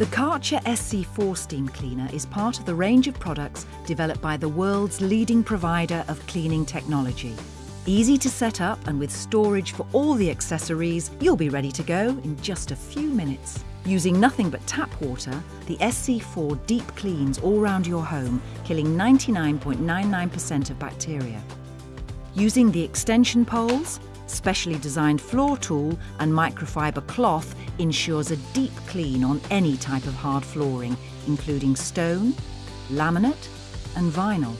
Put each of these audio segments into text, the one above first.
The Karcher SC4 steam cleaner is part of the range of products developed by the world's leading provider of cleaning technology. Easy to set up and with storage for all the accessories, you'll be ready to go in just a few minutes. Using nothing but tap water, the SC4 deep cleans all round your home, killing 99.99% of bacteria. Using the extension poles, specially designed floor tool and microfiber cloth ensures a deep clean on any type of hard flooring, including stone, laminate and vinyl.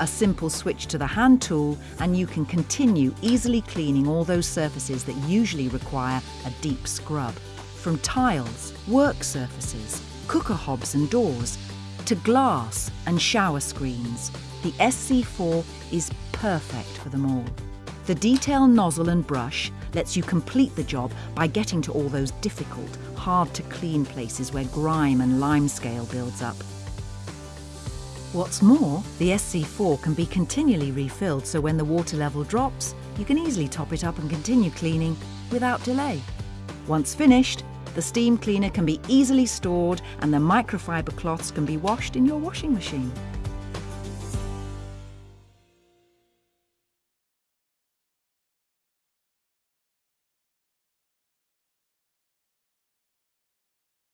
A simple switch to the hand tool and you can continue easily cleaning all those surfaces that usually require a deep scrub. From tiles, work surfaces, cooker hobs and doors, to glass and shower screens, the SC4 is perfect for them all. The detail nozzle and brush lets you complete the job by getting to all those difficult, hard to clean places where grime and limescale builds up. What's more, the SC4 can be continually refilled so when the water level drops, you can easily top it up and continue cleaning without delay. Once finished, the steam cleaner can be easily stored and the microfiber cloths can be washed in your washing machine.